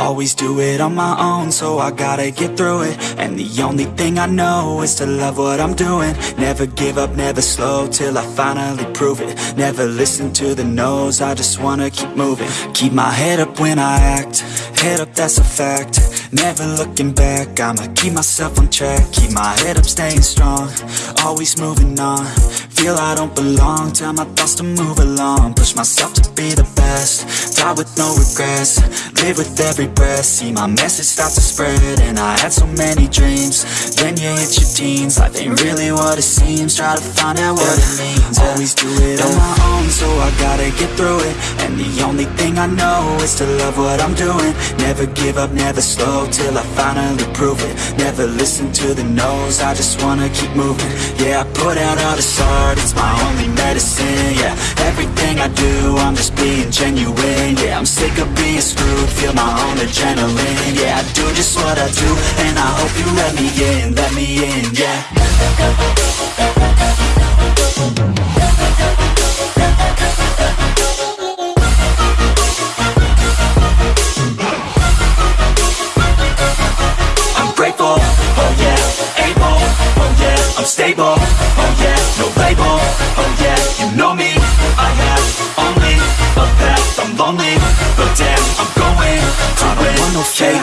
Always do it on my own, so I gotta get through it. And the only thing I know is to love what I'm doing. Never give up, never slow, till I finally prove it. Never listen to the no's, I just wanna keep moving. Keep my head up when I act, head up that's a fact. Never looking back, I'ma keep myself on track. Keep my head up, staying strong, always moving on Feel I don't belong, tell my thoughts to move along. Push myself to be the best, die with no regrets. Live with every breath, see my message start to spread And I had so many dreams, then you hit your teens. Life ain't really what it seems, try to find out what it means. Always do it on my own, so I gotta get through it. And the only thing I know is to love what I'm doing. Never give up, never slow, till I finally prove it. Never listen to the no's, I just wanna keep moving. Yeah, I put out all this art, it's my only medicine Yeah, everything I do, I'm just being genuine Yeah, I'm sick of being screwed, feel my own adrenaline Yeah, I do just what I do, and I hope you let me in, let me in, yeah Fake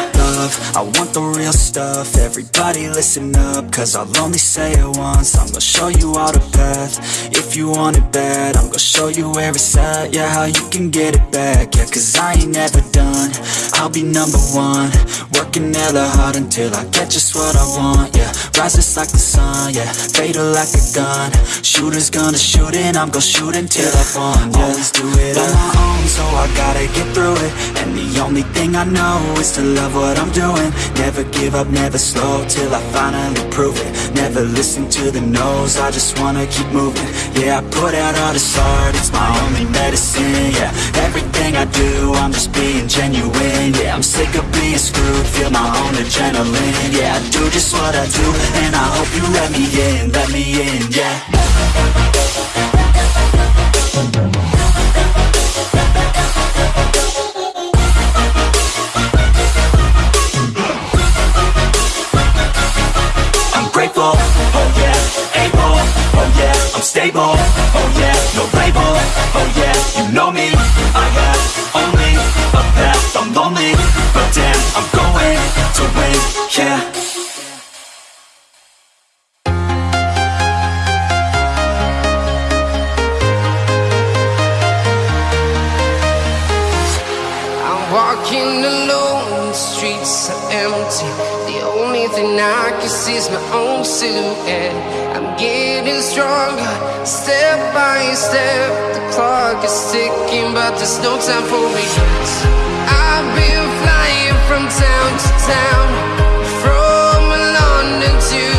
love, I want the real stuff, everybody listen up, cause I'll only say it once, I'm gonna show you all the path, if you want it bad, I'm gonna show you where it's at, yeah, how you can get it back, yeah, cause I ain't never done, I'll be number one, working hella hard until I get just what I want, yeah, rises like the sun, yeah, fatal like a gun, shooters gonna shoot and I'm gonna shoot until I won, yeah, always do it on my own, so I gotta get through it, and the only thing I know is to love what I'm doing, never give up, never slow, till I finally prove it, never listen to the no's, I just wanna keep moving, yeah, I put out all this art, it's my only medicine, yeah, everything I do, I'm just being genuine, yeah, I'm sick of being screwed, feel my own adrenaline, yeah, I do just what I do, and I hope you let me in, let me in, yeah. The only thing I can see is my own silhouette. I'm getting stronger, step by step. The clock is ticking, but there's no time for regrets. I've been flying from town to town, from London to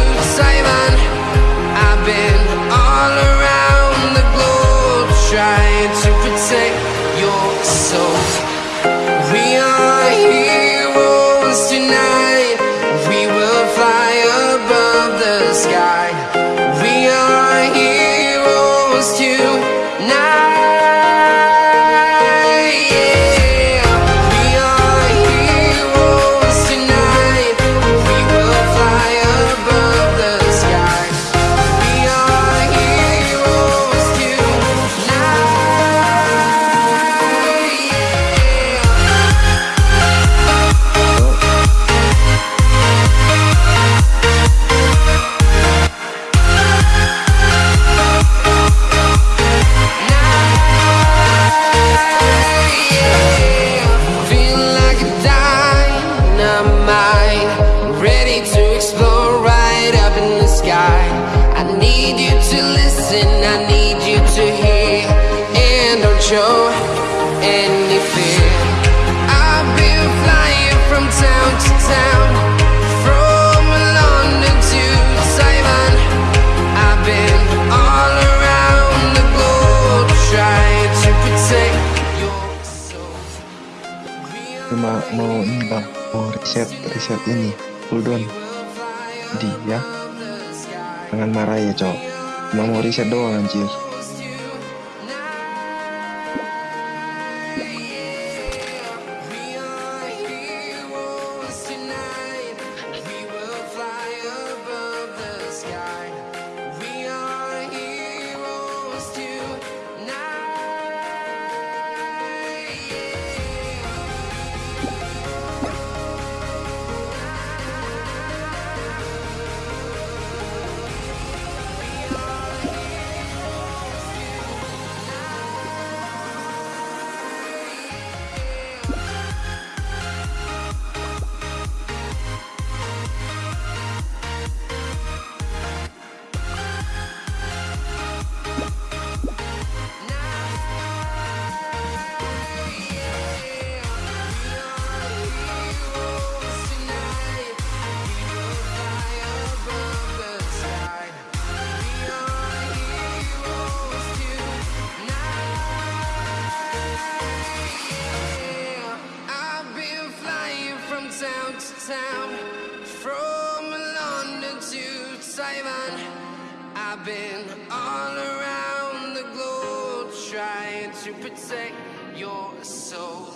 to listen, I need you to hear, and don't show any fear. I've been flying from town to town, from London to Taiwan. I've been all around the globe trying to protect your soul. cuma mau ini bang mau riset riset ini hold on di ya jangan marah ya cowok mau riset doang anjir to protect your soul.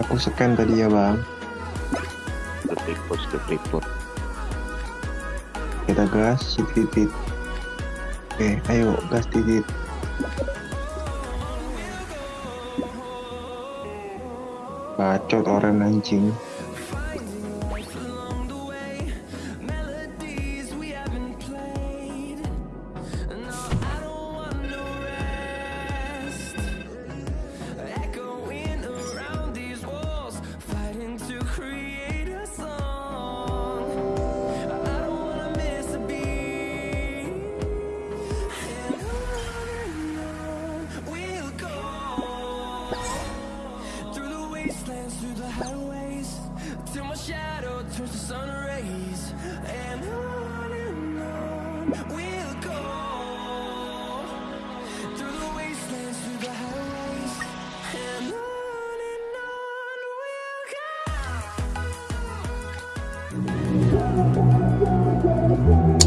aku scan tadi ya bang. Detik pos detik pos kita gas titit oke eh, ayo gas titit. Bacot orang anjing. wastelands through the highways. Till my shadow turns to sun rays. And on and on We'll go. Through the wastelands, through the highways. And on and on We'll go.